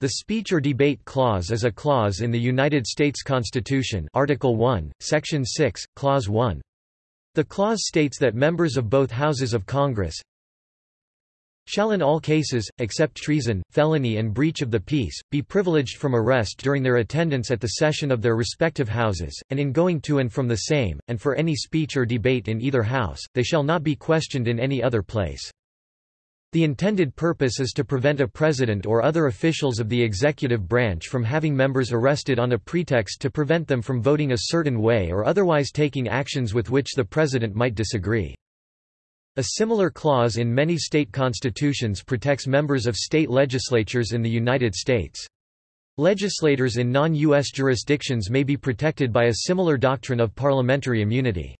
The speech or debate clause is a clause in the United States Constitution Article 1, Section 6, Clause 1. The clause states that members of both houses of Congress shall in all cases, except treason, felony and breach of the peace, be privileged from arrest during their attendance at the session of their respective houses, and in going to and from the same, and for any speech or debate in either house, they shall not be questioned in any other place. The intended purpose is to prevent a president or other officials of the executive branch from having members arrested on a pretext to prevent them from voting a certain way or otherwise taking actions with which the president might disagree. A similar clause in many state constitutions protects members of state legislatures in the United States. Legislators in non-U.S. jurisdictions may be protected by a similar doctrine of parliamentary immunity.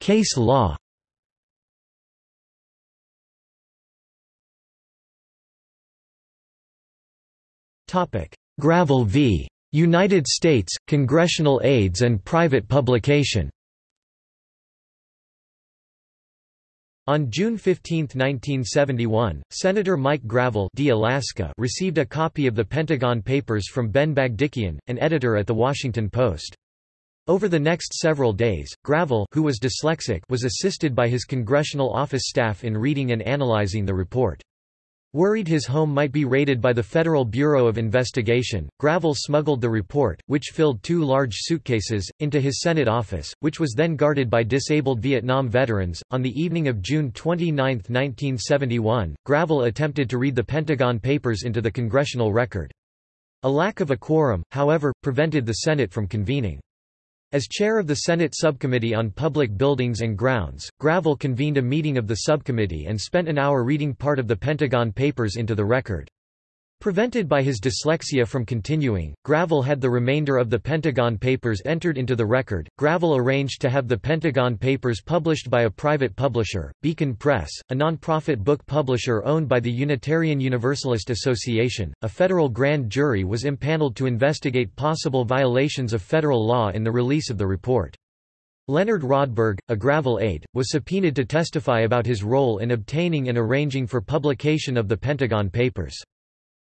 Case law Topic: Gravel v. United States, Congressional Aids and Private Publication On June 15, 1971, Senator Mike Gravel D. Alaska received a copy of the Pentagon Papers from Ben Bagdikian, an editor at The Washington Post. Over the next several days, Gravel who was dyslexic was assisted by his congressional office staff in reading and analyzing the report. Worried his home might be raided by the Federal Bureau of Investigation, Gravel smuggled the report, which filled two large suitcases, into his Senate office, which was then guarded by disabled Vietnam veterans. On the evening of June 29, 1971, Gravel attempted to read the Pentagon Papers into the congressional record. A lack of a quorum, however, prevented the Senate from convening. As chair of the Senate Subcommittee on Public Buildings and Grounds, Gravel convened a meeting of the subcommittee and spent an hour reading part of the Pentagon Papers into the record. Prevented by his dyslexia from continuing, Gravel had the remainder of the Pentagon Papers entered into the record. Gravel arranged to have the Pentagon Papers published by a private publisher, Beacon Press, a non-profit book publisher owned by the Unitarian Universalist Association. A federal grand jury was impaneled to investigate possible violations of federal law in the release of the report. Leonard Rodberg, a Gravel aide, was subpoenaed to testify about his role in obtaining and arranging for publication of the Pentagon Papers.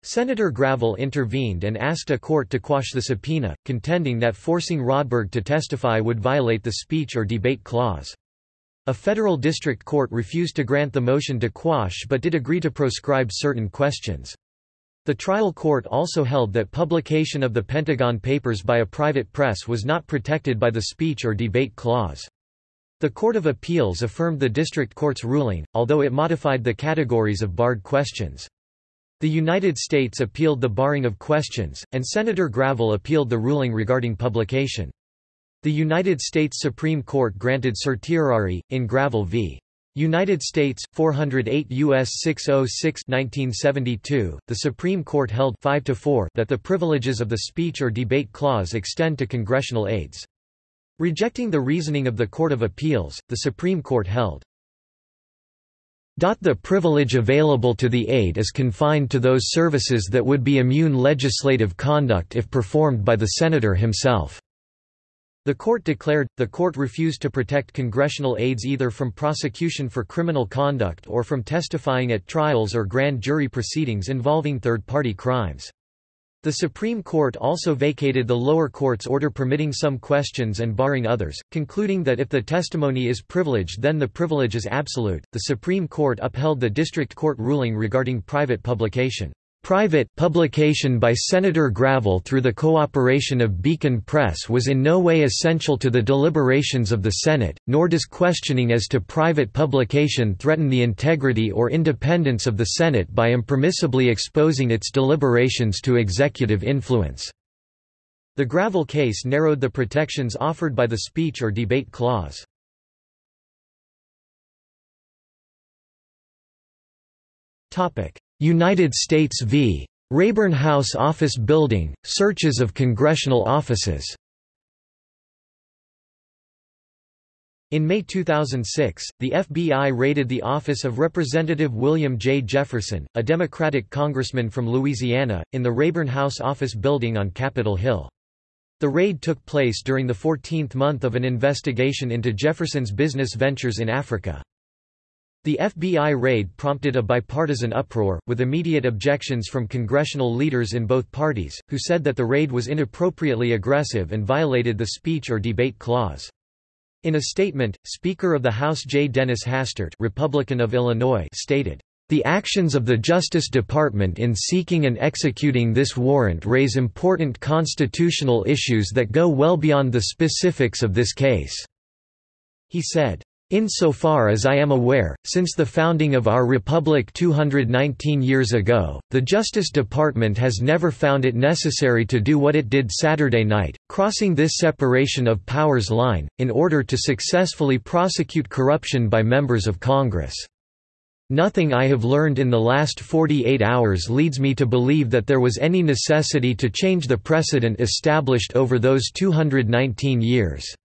Senator Gravel intervened and asked a court to quash the subpoena, contending that forcing Rodberg to testify would violate the speech or debate clause. A federal district court refused to grant the motion to quash but did agree to proscribe certain questions. The trial court also held that publication of the Pentagon Papers by a private press was not protected by the speech or debate clause. The Court of Appeals affirmed the district court's ruling, although it modified the categories of barred questions. The United States appealed the barring of questions, and Senator Gravel appealed the ruling regarding publication. The United States Supreme Court granted certiorari, in Gravel v. United States, 408 U.S. 606 1972, the Supreme Court held 5 to 4 that the privileges of the speech or debate clause extend to congressional aides. Rejecting the reasoning of the Court of Appeals, the Supreme Court held, the privilege available to the aide is confined to those services that would be immune legislative conduct if performed by the senator himself. The court declared, the court refused to protect congressional aides either from prosecution for criminal conduct or from testifying at trials or grand jury proceedings involving third-party crimes. The Supreme Court also vacated the lower court's order permitting some questions and barring others, concluding that if the testimony is privileged then the privilege is absolute. The Supreme Court upheld the district court ruling regarding private publication. Private publication by Senator Gravel through the cooperation of Beacon Press was in no way essential to the deliberations of the Senate, nor does questioning as to private publication threaten the integrity or independence of the Senate by impermissibly exposing its deliberations to executive influence. The Gravel case narrowed the protections offered by the speech or debate clause. Topic: United States v. Rayburn House Office Building, searches of congressional offices In May 2006, the FBI raided the office of Representative William J. Jefferson, a Democratic congressman from Louisiana, in the Rayburn House Office Building on Capitol Hill. The raid took place during the 14th month of an investigation into Jefferson's business ventures in Africa. The FBI raid prompted a bipartisan uproar, with immediate objections from congressional leaders in both parties, who said that the raid was inappropriately aggressive and violated the speech or debate clause. In a statement, Speaker of the House J. Dennis Hastert Republican of Illinois stated, the actions of the Justice Department in seeking and executing this warrant raise important constitutional issues that go well beyond the specifics of this case." He said, Insofar as I am aware, since the founding of our republic 219 years ago, the Justice Department has never found it necessary to do what it did Saturday night, crossing this separation of powers line, in order to successfully prosecute corruption by members of Congress. Nothing I have learned in the last 48 hours leads me to believe that there was any necessity to change the precedent established over those 219 years.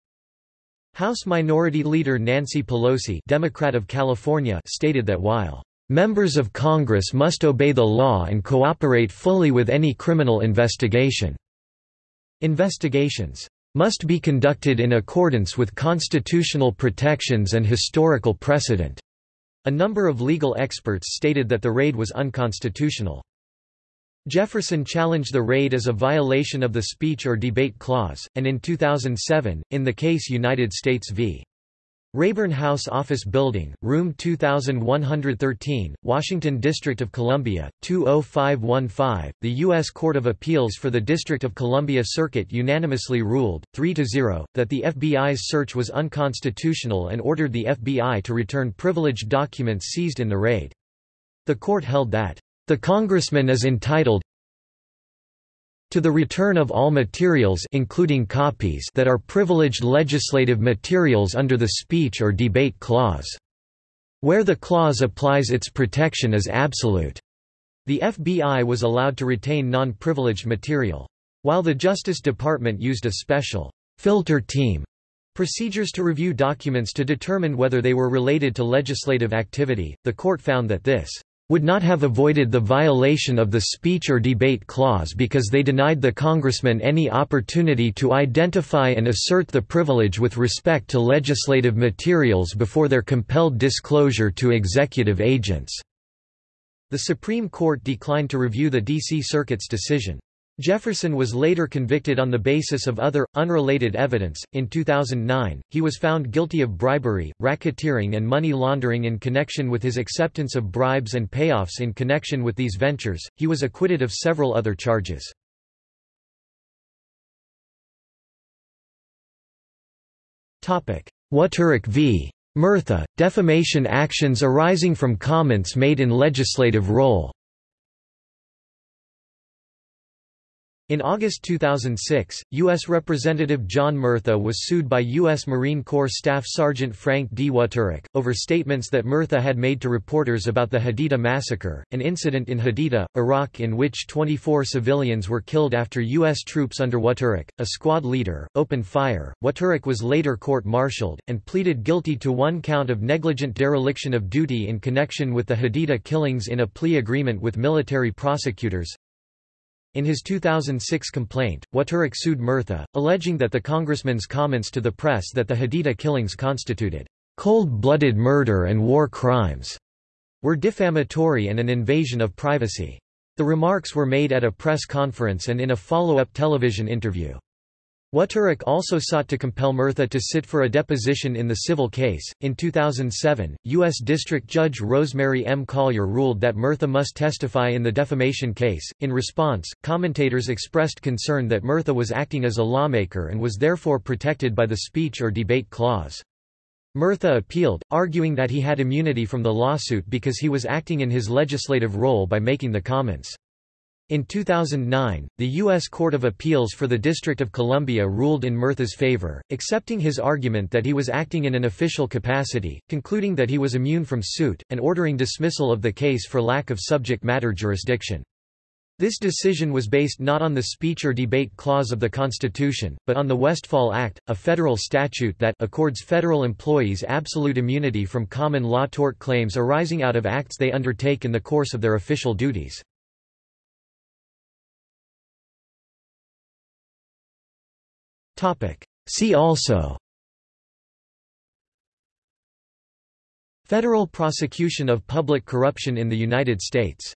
House Minority Leader Nancy Pelosi Democrat of California stated that while Members of Congress must obey the law and cooperate fully with any criminal investigation. Investigations must be conducted in accordance with constitutional protections and historical precedent." A number of legal experts stated that the raid was unconstitutional. Jefferson challenged the raid as a violation of the speech or debate clause, and in 2007, in the case United States v. Rayburn House Office Building, Room 2113, Washington District of Columbia, 20515, the U.S. Court of Appeals for the District of Columbia Circuit unanimously ruled, 3–0, that the FBI's search was unconstitutional and ordered the FBI to return privileged documents seized in the raid. The court held that the congressman is entitled to the return of all materials including copies that are privileged legislative materials under the speech or debate clause. Where the clause applies its protection is absolute. The FBI was allowed to retain non-privileged material. While the Justice Department used a special filter team procedures to review documents to determine whether they were related to legislative activity, the court found that this would not have avoided the violation of the speech or debate clause because they denied the congressman any opportunity to identify and assert the privilege with respect to legislative materials before their compelled disclosure to executive agents." The Supreme Court declined to review the D.C. Circuit's decision. Jefferson was later convicted on the basis of other, unrelated evidence. In 2009, he was found guilty of bribery, racketeering, and money laundering in connection with his acceptance of bribes and payoffs in connection with these ventures. He was acquitted of several other charges. Wuterich v. Murtha, defamation actions arising from comments made in legislative role In August 2006, U.S. Representative John Murtha was sued by U.S. Marine Corps Staff Sergeant Frank D. Wuterich, over statements that Murtha had made to reporters about the Haditha massacre, an incident in Haditha, Iraq in which 24 civilians were killed after U.S. troops under Wuterich, a squad leader, opened fire. Wuterich was later court-martialed, and pleaded guilty to one count of negligent dereliction of duty in connection with the Haditha killings in a plea agreement with military prosecutors. In his 2006 complaint, Wuterich sued Murtha, alleging that the congressman's comments to the press that the Haditha killings constituted cold-blooded murder and war crimes were defamatory and an invasion of privacy. The remarks were made at a press conference and in a follow-up television interview. Wuterich also sought to compel Murtha to sit for a deposition in the civil case. In 2007, U.S. District Judge Rosemary M. Collyer ruled that Murtha must testify in the defamation case. In response, commentators expressed concern that Murtha was acting as a lawmaker and was therefore protected by the speech or debate clause. Murtha appealed, arguing that he had immunity from the lawsuit because he was acting in his legislative role by making the comments. In 2009, the U.S. Court of Appeals for the District of Columbia ruled in Murtha's favor, accepting his argument that he was acting in an official capacity, concluding that he was immune from suit, and ordering dismissal of the case for lack of subject matter jurisdiction. This decision was based not on the speech or debate clause of the Constitution, but on the Westfall Act, a federal statute that accords federal employees absolute immunity from common law tort claims arising out of acts they undertake in the course of their official duties. See also. Federal prosecution of public corruption in the United States